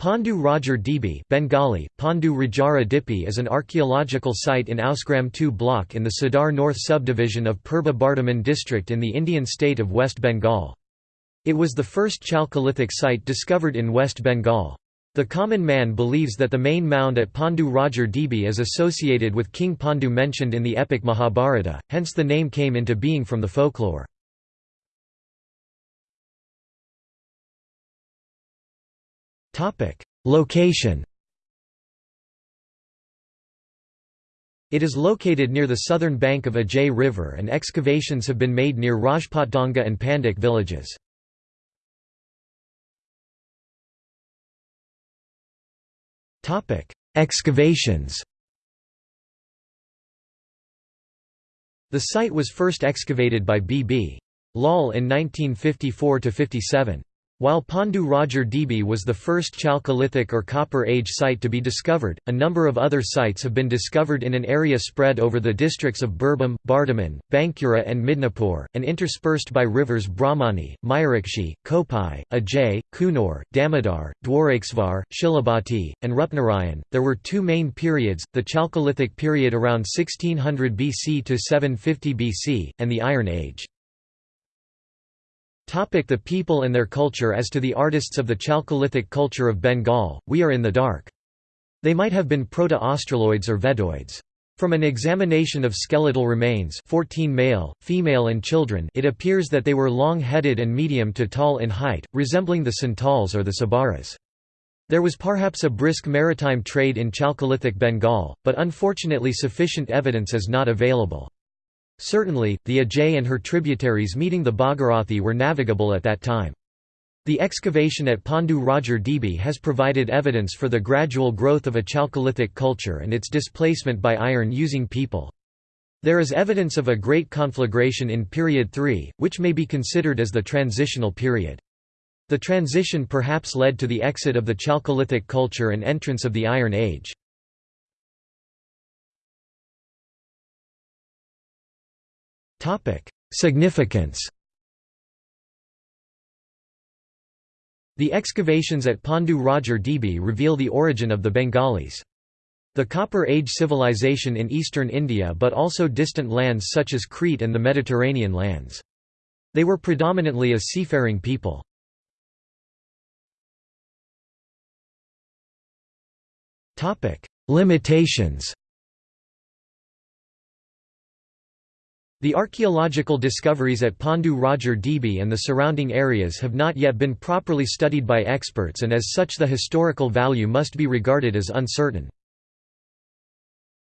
Pandu Rajar Dhibi Bengali, Pandu Rajara Dipi is an archaeological site in Ausgram 2 block in the Sadar North subdivision of Purba Bardhaman district in the Indian state of West Bengal. It was the first Chalcolithic site discovered in West Bengal. The common man believes that the main mound at Pandu Rajar Dhibi is associated with King Pandu mentioned in the epic Mahabharata, hence the name came into being from the folklore. Location It is located near the southern bank of Ajay River and excavations have been made near Rajputdanga and Pandak villages. Excavations The site was first excavated by B.B. Lal in 1954–57. While Pandu Rajar Dhibi was the first Chalcolithic or Copper Age site to be discovered, a number of other sites have been discovered in an area spread over the districts of Birbhum, Bardhaman, Bankura and Midnapur, and interspersed by rivers Brahmani, Mayurakshi, Kopai, Ajay, Kunor, Damodar, Dwarakesvar, Shilabati, and Rupnarayan. There were two main periods, the Chalcolithic period around 1600 BC to 750 BC, and the Iron Age. Topic the people and their culture As to the artists of the Chalcolithic culture of Bengal, we are in the dark. They might have been Proto-Australoids or Vedoids. From an examination of skeletal remains 14 male, female and children it appears that they were long-headed and medium to tall in height, resembling the Santals or the Sabaras. There was perhaps a brisk maritime trade in Chalcolithic Bengal, but unfortunately sufficient evidence is not available. Certainly, the Ajay and her tributaries meeting the Bhagirathi were navigable at that time. The excavation at Pandu Rajar Dhibi has provided evidence for the gradual growth of a Chalcolithic culture and its displacement by iron-using people. There is evidence of a great conflagration in period 3, which may be considered as the transitional period. The transition perhaps led to the exit of the Chalcolithic culture and entrance of the Iron Age. Significance The excavations at Pandu Rajar Dhibi reveal the origin of the Bengalis. The Copper Age civilization in eastern India but also distant lands such as Crete and the Mediterranean lands. They were predominantly a seafaring people. Limitations The archaeological discoveries at Pandu Rajar Dhibi and the surrounding areas have not yet been properly studied by experts and as such the historical value must be regarded as uncertain.